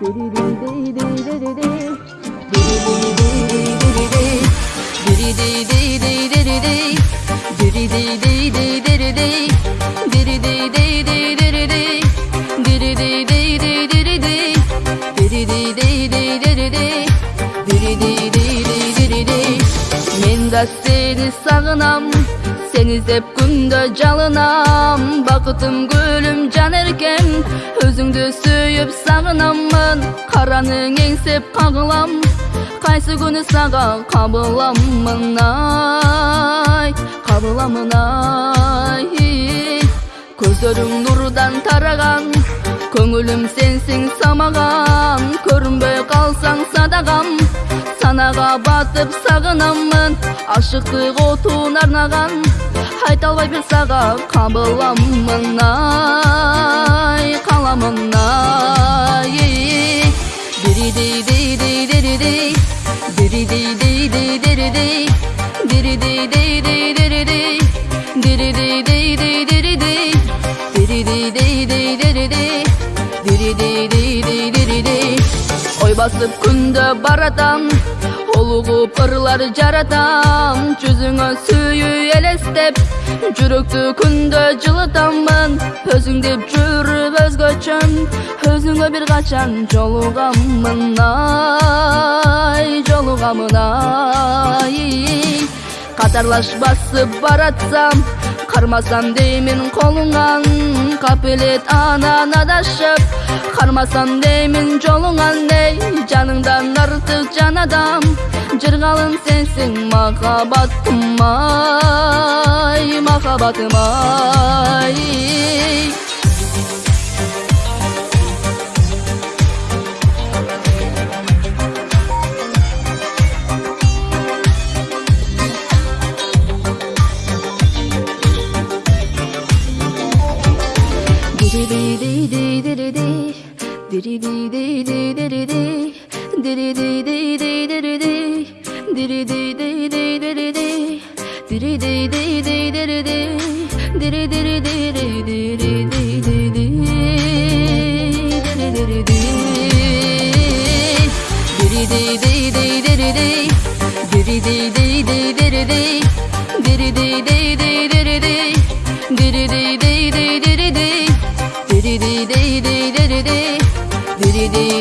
мен да сени сагынам сени издеп күндө жалынам. Бакытым гүлүм жан эркем. Өзүңдү сүйүп сагынаммын караның эңсеп кагылам кайсы күнү сага кабыламмын ай? Кабыламын ай? Көздөрүң нурдан тараган көңүлүм сенсиң самаган көрүнбөй калсаң садагам батып сагынаммын ашыктык отун арнаган айта албайбын сага кабыламмын ай каламын ай ой басып күндө баратам олугуп ырлар жаратам. Жүзүңө сүйүү элестеп жүрөктү күндө жылытаммын өзүң деп жүрүп өзгөчөн өзүңө бир качан жолугаммын ай жолугамын ай. Катарлаш басып баратсам кармасам деймин колуңан капелет анан адашып кармасам деймин жолуңан эй жаныңдан артык жан адам. Жыргалым сенсиң махабатым ай махабатым ай. day day day деди